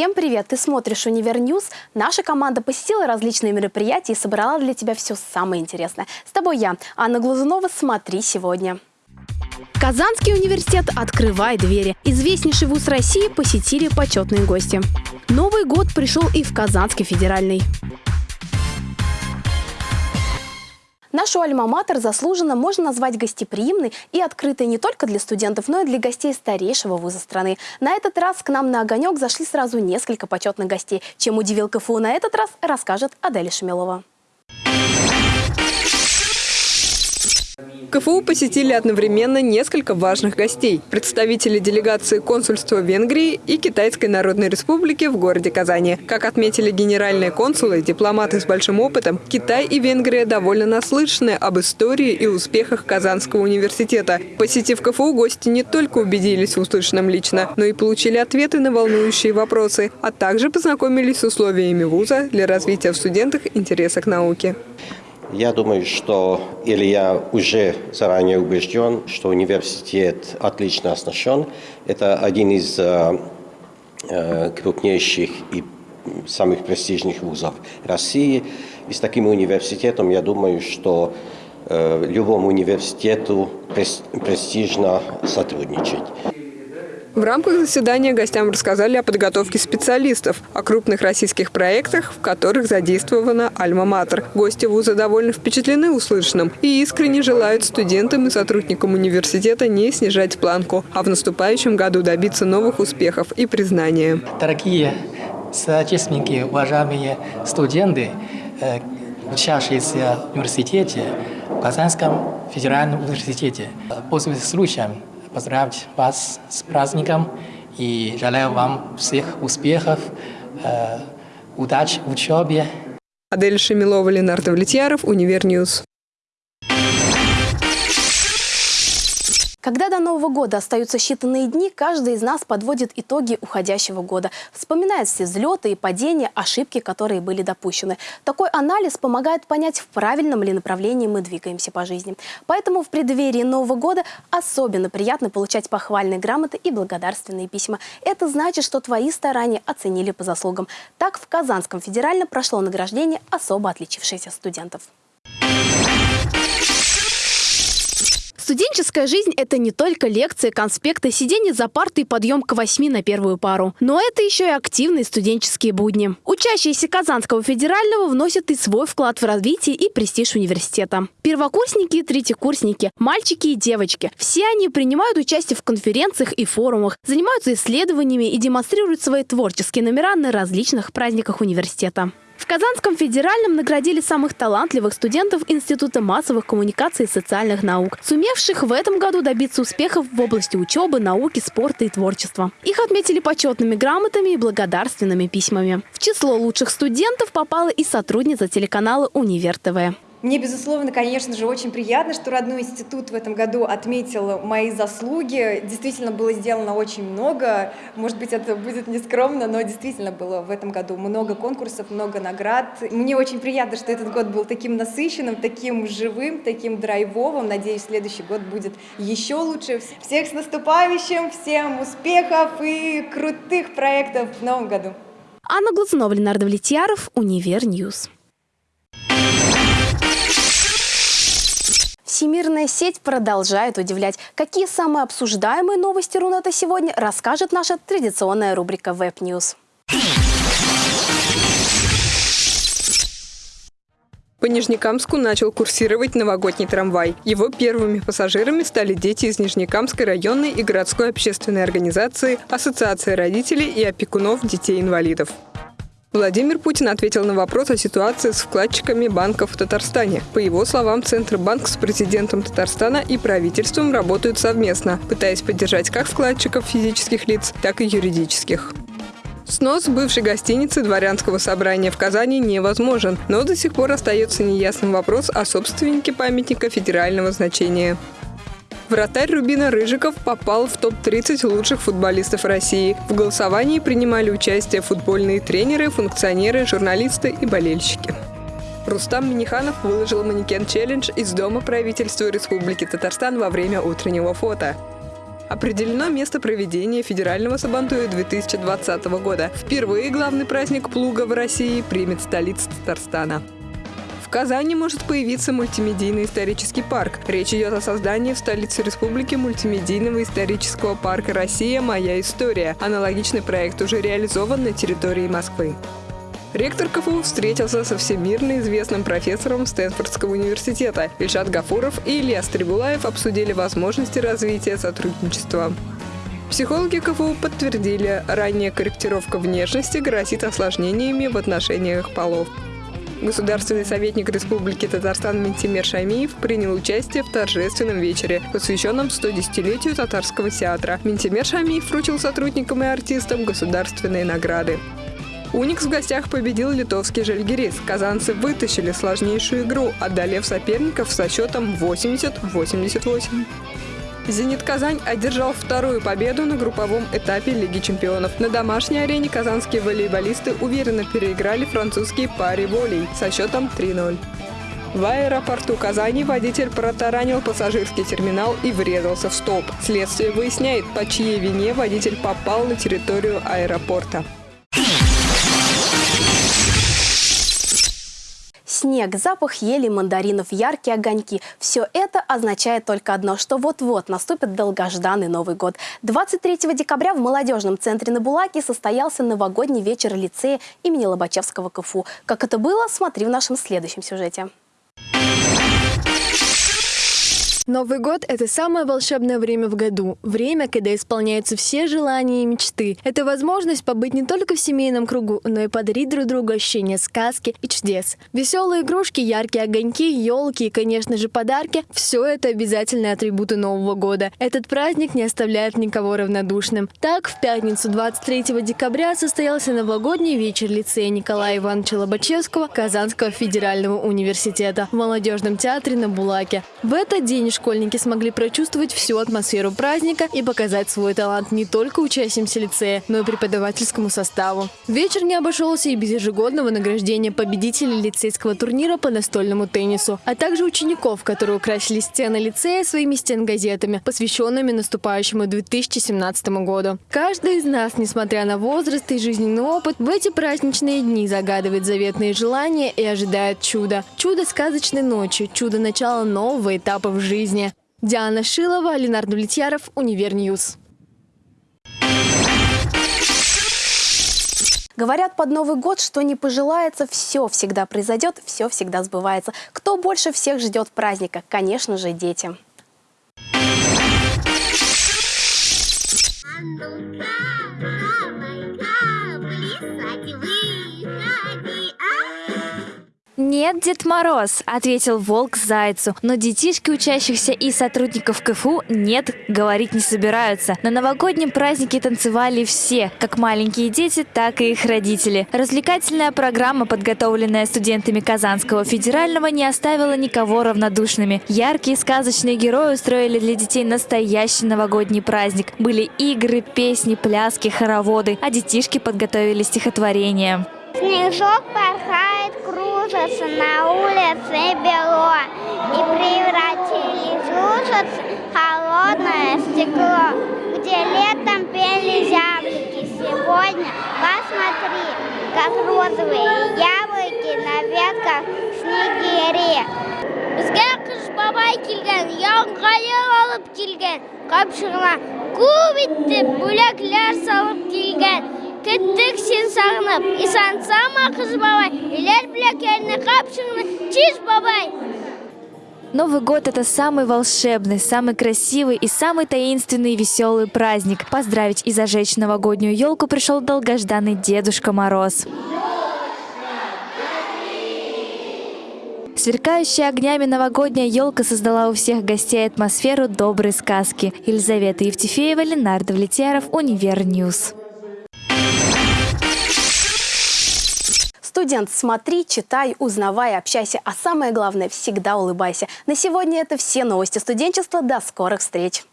Всем привет! Ты смотришь «Univer News». Наша команда посетила различные мероприятия и собрала для тебя все самое интересное. С тобой я, Анна Глазунова. Смотри сегодня. Казанский университет открывает двери. Известнейший вуз России посетили почетные гости. Новый год пришел и в Казанский федеральный. Нашу альма-матер заслуженно можно назвать гостеприимной и открытой не только для студентов, но и для гостей старейшего вуза страны. На этот раз к нам на огонек зашли сразу несколько почетных гостей. Чем удивил КФУ на этот раз, расскажет Аделя Шамилова. КФУ посетили одновременно несколько важных гостей. Представители делегации консульства Венгрии и Китайской Народной Республики в городе Казани. Как отметили генеральные консулы, дипломаты с большим опытом, Китай и Венгрия довольно наслышаны об истории и успехах Казанского университета. Посетив КФУ, гости не только убедились в услышанном лично, но и получили ответы на волнующие вопросы, а также познакомились с условиями вуза для развития в студентах интереса к науке. Я думаю, что, или я уже заранее убежден, что университет отлично оснащен. Это один из э, э, крупнейших и самых престижных вузов России. И с таким университетом, я думаю, что э, любому университету престижно сотрудничать. В рамках заседания гостям рассказали о подготовке специалистов, о крупных российских проектах, в которых задействована «Альма-Матер». Гости вуза довольно впечатлены услышанным и искренне желают студентам и сотрудникам университета не снижать планку, а в наступающем году добиться новых успехов и признания. Дорогие соотечественники, уважаемые студенты, э, учащиеся в университете, в Казанском федеральном университете, пользуясь случаем, поздравить вас с праздником и желаю вам всех успехов, э, удачи в учебе. Аделя Шамилова, Ленар Довлетьяров, Univer News. Когда до Нового года остаются считанные дни, каждый из нас подводит итоги уходящего года. Вспоминает все взлеты и падения, ошибки, которые были допущены. Такой анализ помогает понять, в правильном ли направлении мы двигаемся по жизни. Поэтому в преддверии Нового года особенно приятно получать похвальные грамоты и благодарственные письма. Это значит, что твои старания оценили по заслугам. Так в Казанском федеральном прошло награждение особо отличившихся студентов. Студенческая жизнь – это не только лекции, конспекты, сидение за партой и подъем к восьми на первую пару. Но это еще и активные студенческие будни. Учащиеся Казанского федерального вносят и свой вклад в развитие и престиж университета. Первокурсники и третьекурсники, мальчики и девочки – все они принимают участие в конференциях и форумах, занимаются исследованиями и демонстрируют свои творческие номера на различных праздниках университета. В Казанском федеральном наградили самых талантливых студентов Института массовых коммуникаций и социальных наук, сумевших в этом году добиться успехов в области учебы, науки, спорта и творчества. Их отметили почетными грамотами и благодарственными письмами. В число лучших студентов попала и сотрудница телеканала «Универ ТВ». Мне, безусловно, конечно же, очень приятно, что родной институт в этом году отметил мои заслуги. Действительно было сделано очень много. Может быть, это будет нескромно, но действительно было в этом году много конкурсов, много наград. Мне очень приятно, что этот год был таким насыщенным, таким живым, таким драйвовым. Надеюсь, следующий год будет еще лучше. Всех с наступающим, всем успехов и крутых проектов в новом году. Анна Глазунова, Ленар Довлетьяров, Univer News. Всемирная сеть продолжает удивлять. Какие самые обсуждаемые новости Рунета сегодня, расскажет наша традиционная рубрика Web News. По Нижнекамску начал курсировать новогодний трамвай. Его первыми пассажирами стали дети из Нижнекамской районной и городской общественной организации Ассоциация родителей и опекунов детей-инвалидов. Владимир Путин ответил на вопрос о ситуации с вкладчиками банков в Татарстане. По его словам, Центробанк с президентом Татарстана и правительством работают совместно, пытаясь поддержать как вкладчиков физических лиц, так и юридических. Снос бывшей гостиницы дворянского собрания в Казани невозможен, но до сих пор остается неясным вопрос о собственнике памятника федерального значения. Вратарь Рубина Рыжиков попал в топ-30 лучших футболистов России. В голосовании принимали участие футбольные тренеры, функционеры, журналисты и болельщики. Рустам Миниханов выложил манекен-челлендж из Дома правительства Республики Татарстан во время утреннего фото. Определено место проведения федерального Сабантуя 2020 года. Впервые главный праздник плуга в России примет столица Татарстана. Казани может появиться мультимедийный исторический парк. Речь идет о создании в столице республики мультимедийного исторического парка «Россия. Моя история». Аналогичный проект уже реализован на территории Москвы. Ректор КФУ встретился со всемирно известным профессором Стэнфордского университета. Ильшат Гафуров и Илья Стрибулаев обсудили возможности развития сотрудничества. Психологи КФУ подтвердили, ранняя корректировка внешности грозит осложнениями в отношениях полов. Государственный советник Республики Татарстан Ментимер Шамиев принял участие в торжественном вечере, посвященном 110-летию татарского театра. Ментимер Шамиев вручил сотрудникам и артистам государственные награды. Уникс в гостях победил литовский Жальгирис. Казанцы вытащили сложнейшую игру, одолев соперников со счетом 80-88. «Зенит Казань» одержал вторую победу на групповом этапе Лиги чемпионов. На домашней арене казанские волейболисты уверенно переиграли французские пари волей со счетом 3-0. В аэропорту Казани водитель протаранил пассажирский терминал и врезался в столб. Следствие выясняет, по чьей вине водитель попал на территорию аэропорта. Снег, запах ели, мандаринов, яркие огоньки – все это означает только одно, что вот-вот наступит долгожданный Новый год. 23 декабря в молодежном центре на Булаке состоялся новогодний вечер лицея имени Лобачевского КФУ. Как это было, смотри в нашем следующем сюжете. Новый год – это самое волшебное время в году. Время, когда исполняются все желания и мечты. Это возможность побыть не только в семейном кругу, но и подарить друг другу ощущение сказки и чудес. Веселые игрушки, яркие огоньки, елки и, конечно же, подарки – все это обязательные атрибуты Нового года. Этот праздник не оставляет никого равнодушным. Так, в пятницу 23 декабря состоялся новогодний вечер лицея Николая Ивановича Лобачевского Казанского федерального университета в молодежном театре на Булаке. В этот день школьники смогли прочувствовать всю атмосферу праздника и показать свой талант не только учащимся лицея, но и преподавательскому составу. Вечер не обошелся и без ежегодного награждения победителей лицейского турнира по настольному теннису, а также учеников, которые украсили стены лицея своими стенгазетами, посвященными наступающему 2017 году. Каждый из нас, несмотря на возраст и жизненный опыт, в эти праздничные дни загадывает заветные желания и ожидает чуда. Чудо сказочной ночи, чудо начала нового этапа в жизни жизни. Диана Шилова, Ленар Довлетьяров, Univer News. Говорят под Новый год, что не пожелается, все всегда произойдет, все всегда сбывается. Кто больше всех ждет праздника? Конечно же, дети. «Нет, Дед Мороз», — ответил волк зайцу. Но детишки учащихся и сотрудников КФУ «нет» говорить не собираются. На новогоднем празднике танцевали все, как маленькие дети, так и их родители. Развлекательная программа, подготовленная студентами Казанского федерального, не оставила никого равнодушными. Яркие сказочные герои устроили для детей настоящий новогодний праздник. Были игры, песни, пляски, хороводы, а детишки подготовили стихотворение. Снежок порхает, кружится, на улице бело, И превратились лужицы холодное стекло, Где летом пели зяблики, сегодня посмотри, Как розовые яблоки на ветках снегири. Бізге қыш бабай келген, яңғайы алып келген, қапшығына көп иттеп бөлеклер салып келген Кеттік сен сағынып, исан сама қыз бабай, илер білекеріне қапшыңны чиж бабай. Новый год – это самый волшебный, самый красивый и самый таинственный и веселый праздник. Поздравить и зажечь новогоднюю елку пришел долгожданный Дедушка Мороз. Сверкающая огнями новогодняя елка создала у всех гостей атмосферу доброй сказки. Елизавета Евтефеева, Ленардо Влетьяров, Универньюз. Студент, смотри, читай, узнавай, общайся, а самое главное, всегда улыбайся. На сегодня это все новости студенчества. До скорых встреч!